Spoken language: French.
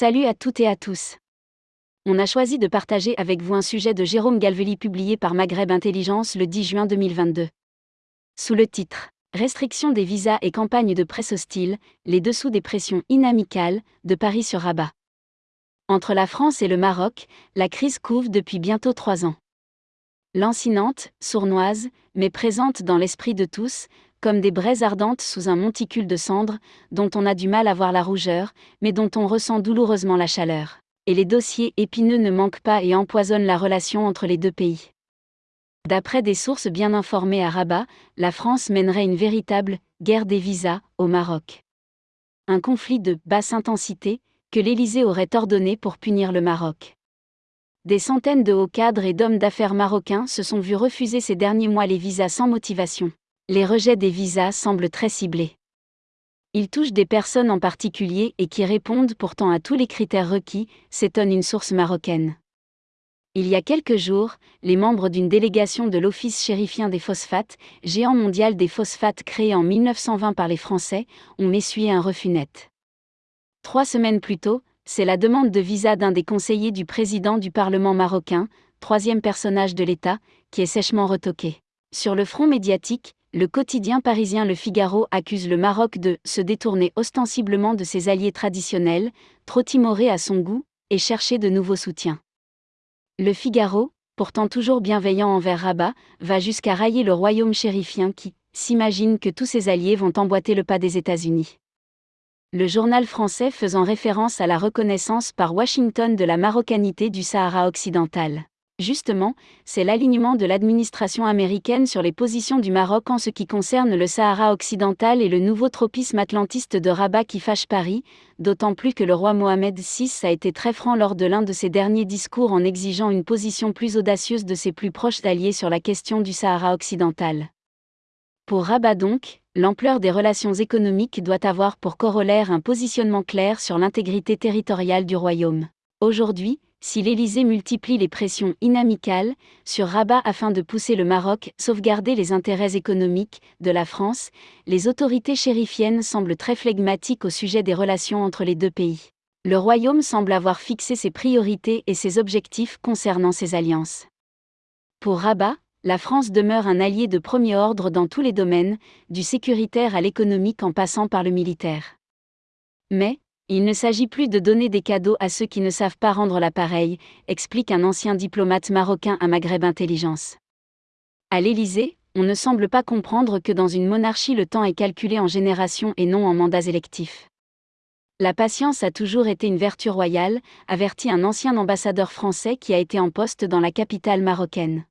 Salut à toutes et à tous. On a choisi de partager avec vous un sujet de Jérôme Galveli publié par Maghreb Intelligence le 10 juin 2022. Sous le titre Restriction des visas et campagne de presse hostile, les dessous des pressions inamicales de Paris sur Rabat. Entre la France et le Maroc, la crise couvre depuis bientôt trois ans. Lancinante, sournoise, mais présente dans l'esprit de tous, comme des braises ardentes sous un monticule de cendres, dont on a du mal à voir la rougeur, mais dont on ressent douloureusement la chaleur. Et les dossiers épineux ne manquent pas et empoisonnent la relation entre les deux pays. D'après des sources bien informées à Rabat, la France mènerait une véritable guerre des visas au Maroc. Un conflit de basse intensité que l'Élysée aurait ordonné pour punir le Maroc. Des centaines de hauts cadres et d'hommes d'affaires marocains se sont vus refuser ces derniers mois les visas sans motivation les rejets des visas semblent très ciblés. Ils touchent des personnes en particulier et qui répondent pourtant à tous les critères requis, s'étonne une source marocaine. Il y a quelques jours, les membres d'une délégation de l'Office chérifien des phosphates, géant mondial des phosphates créé en 1920 par les Français, ont essuyé un refus net. Trois semaines plus tôt, c'est la demande de visa d'un des conseillers du président du Parlement marocain, troisième personnage de l'État, qui est sèchement retoquée. Sur le front médiatique, le quotidien parisien Le Figaro accuse le Maroc de se détourner ostensiblement de ses alliés traditionnels, trop timorés à son goût, et chercher de nouveaux soutiens. Le Figaro, pourtant toujours bienveillant envers Rabat, va jusqu'à railler le royaume chérifien qui s'imagine que tous ses alliés vont emboîter le pas des États-Unis. Le journal français faisant référence à la reconnaissance par Washington de la marocanité du Sahara occidental. Justement, c'est l'alignement de l'administration américaine sur les positions du Maroc en ce qui concerne le Sahara occidental et le nouveau tropisme atlantiste de Rabat qui fâche Paris, d'autant plus que le roi Mohamed VI a été très franc lors de l'un de ses derniers discours en exigeant une position plus audacieuse de ses plus proches alliés sur la question du Sahara occidental. Pour Rabat donc, l'ampleur des relations économiques doit avoir pour corollaire un positionnement clair sur l'intégrité territoriale du royaume. Aujourd'hui, si l'Élysée multiplie les pressions inamicales sur Rabat afin de pousser le Maroc sauvegarder les intérêts économiques de la France, les autorités chérifiennes semblent très flegmatiques au sujet des relations entre les deux pays. Le royaume semble avoir fixé ses priorités et ses objectifs concernant ses alliances. Pour Rabat, la France demeure un allié de premier ordre dans tous les domaines, du sécuritaire à l'économique en passant par le militaire. Mais, il ne s'agit plus de donner des cadeaux à ceux qui ne savent pas rendre l'appareil, explique un ancien diplomate marocain à Maghreb Intelligence. À l'Élysée, on ne semble pas comprendre que dans une monarchie le temps est calculé en générations et non en mandats électifs. La patience a toujours été une vertu royale, avertit un ancien ambassadeur français qui a été en poste dans la capitale marocaine.